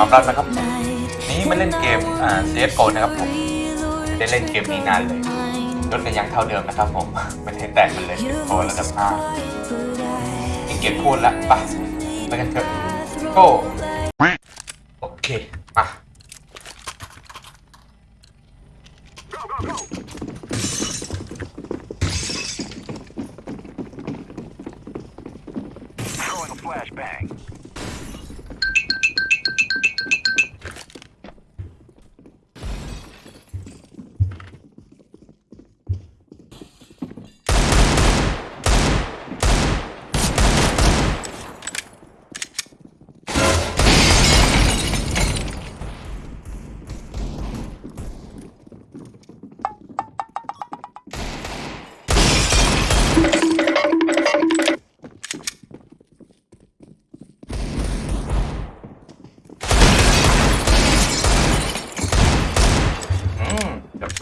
น้องรัดนะครับผมนี้มาเล่นเกมอ่า CSGO นะครับผมไม่ได้เล่นเกมนี้นานเลยรถกันยังเท่าเดิมนะครับผมไม่ได้แตกมันเลยโตระดับห้ามีเกียรพูดละไปไปกันเถอะโก้โอเคไป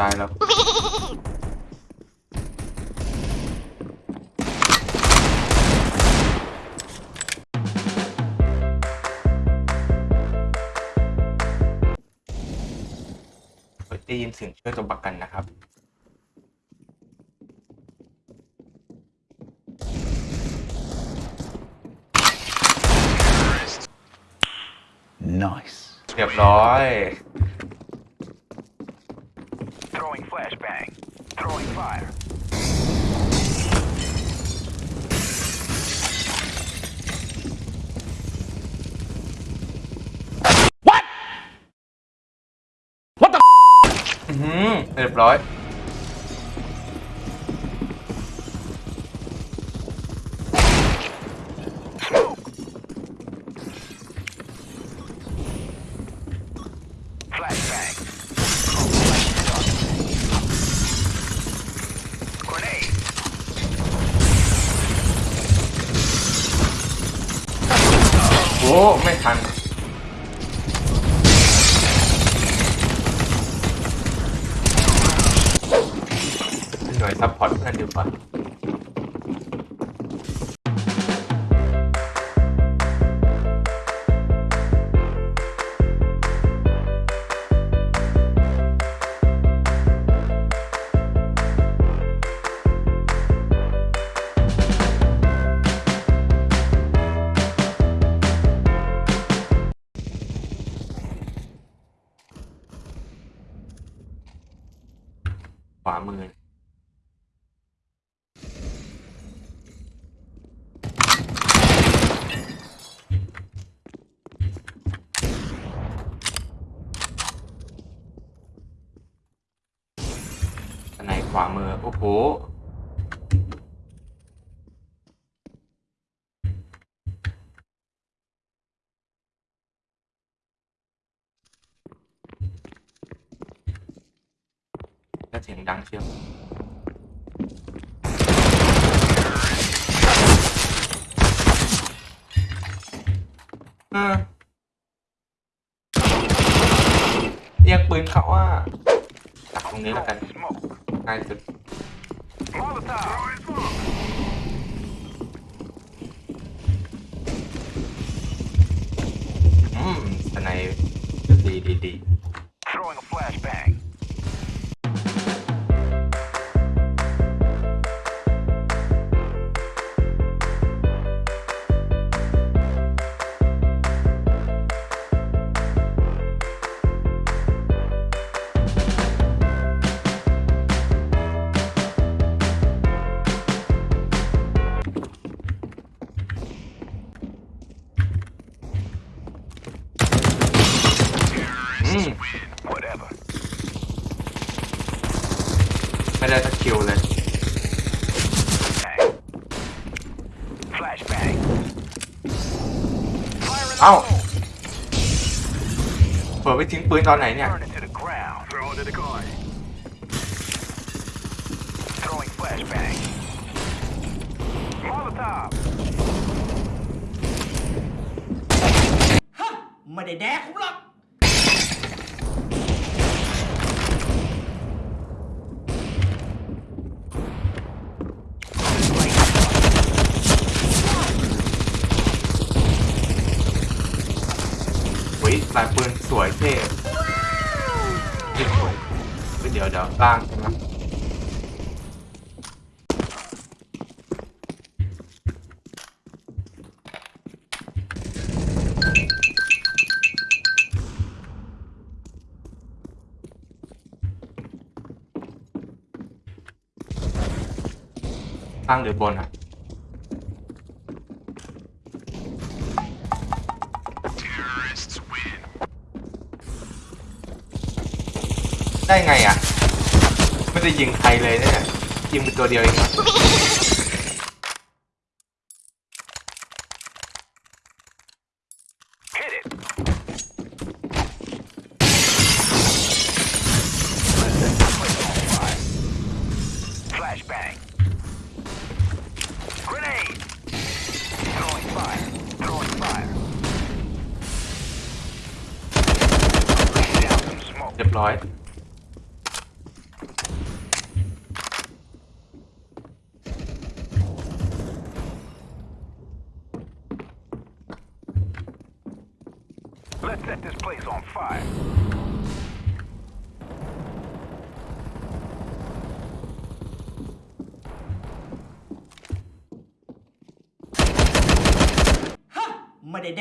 ตายแล้วเฮ้ยได้ยินเสียงช่วยตัวประกันนะครับ Nice. เรียบร้อย Throwing flashbang. Throwing fire. What the? อือหือเรียบร้อย ทันหน่วยซัพพอร์ตเพื่อนดีกว่า ขวามือ โอ้โหแล้วเสียงดังเชียวเออเรียกปืนเขาว่าตักตรงนี้แล้วกัน Smoke. ง่ายสุด Molotov. อืมสไนดีดีดี Throwing a flashbang. ม Whatever. ไม่ได้สักคิวเลย Bang. Flashbang. Fire in the เอ้า hole. เปิดไปทิ้งปืนตอนไหนเนี่ย Burn it to the ground. Throw it to the guy. Throwing flashbang. Molotov. ไม่ได้แดกผมหรอก วยเท่ยิงสวยเฮ้ยเดี๋ยวเดี๋ยวล่างนะล่างหรือบนอะ ได้ไงอะ ไม่ได้ยิงใครเลยเนี่ยยิงเป็นตัวเดียวเองนะ Hit it. Flashbang. Grenade. Throwing fire. Throwing fire. Laying down some smoke. เรียบร้อย Let's set this place on fire. ไม่ได้แ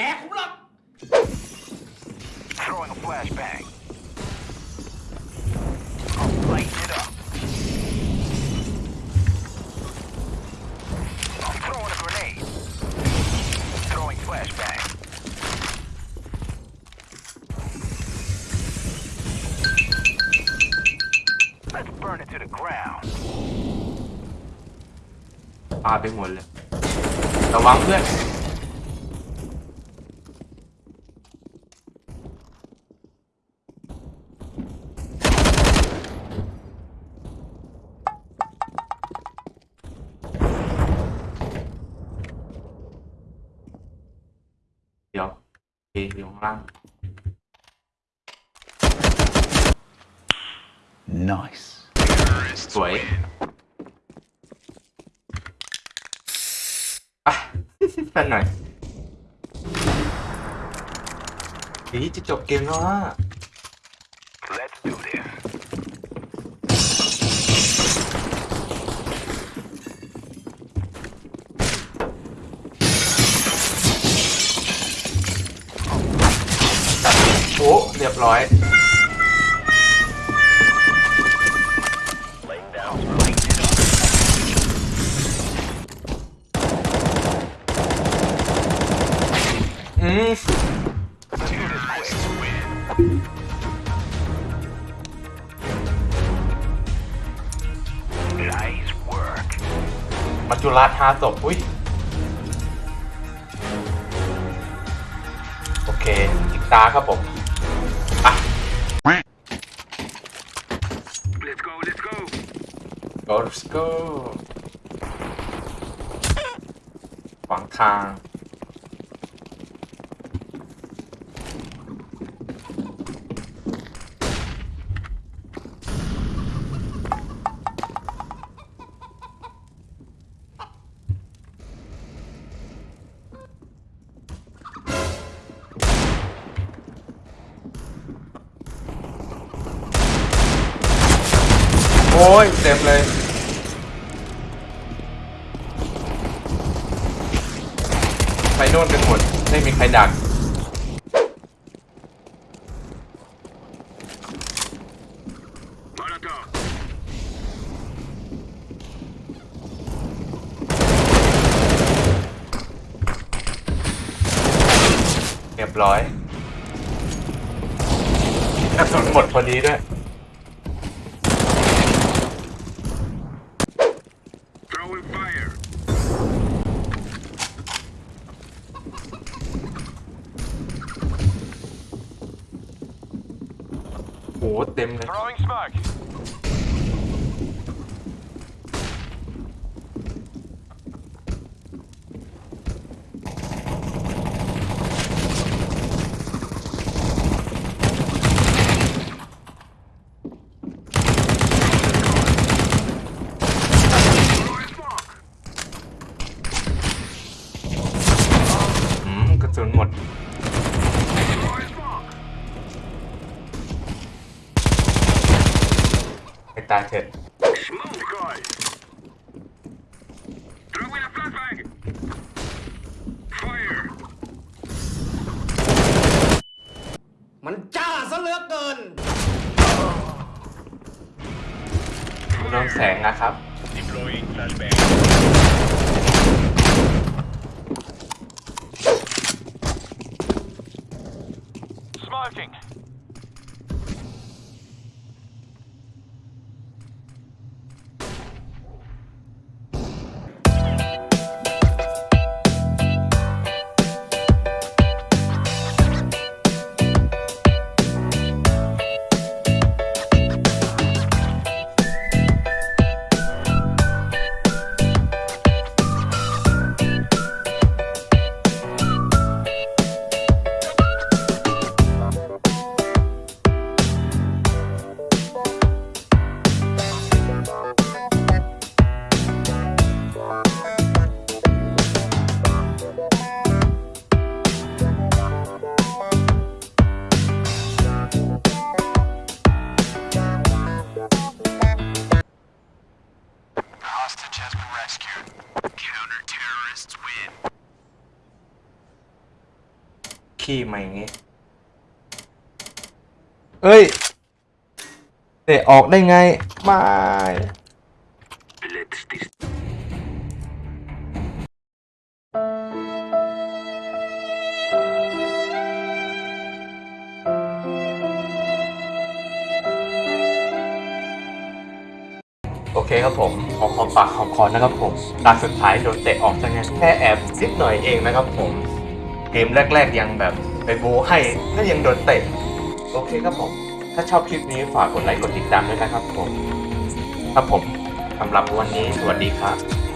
ปาไปหมดเลยระวังเพื่อนเดี๋ยวเออยู่ข้างล่าง Nice. สวยอะ เป็นหน่อยอีจะจบเกมแล้วอะ Let's do this. โอ้เรียบร้อย มัจจุราชห้าศพอุ้ย โอเคอีกตาครับผมอะ Let's go, let's go. go let's go ขวางทาง โอ้ยเต็มเลยไปโน่นกันหมดไม่มีใครดักเรียบร้อยกระสุนหมดพอดีด้วย Throwing fire. โอ้โห เต็มเลย Throwing smoke. อืม กระสุนหมด Throwing smoke. ตายเถิด Smoke, guys. Throwing a flashbang. Fire. มันจ้าซะเหลือเกินโดนแสงนะครับ Deploying flashbang. Smoking. ขี้มาอย่างงี้เอ้ยเตะออกได้ไงไม่ Let's dis- โอเคครับผมขอขอปากขอคอนะครับผมตาสุดท้ายโดนเตะออกซะงั้นแค่แอบนิดหน่อยเองนะครับผม เกมแรก ๆ ยังแบบไปโบให้ก็ยังโดนเตะโอเคครับผม ถ้าชอบคลิปนี้ฝากกดไลค์กดติดตามด้วยนะครับผม ครับผมสำหรับวันนี้สวัสดีครับ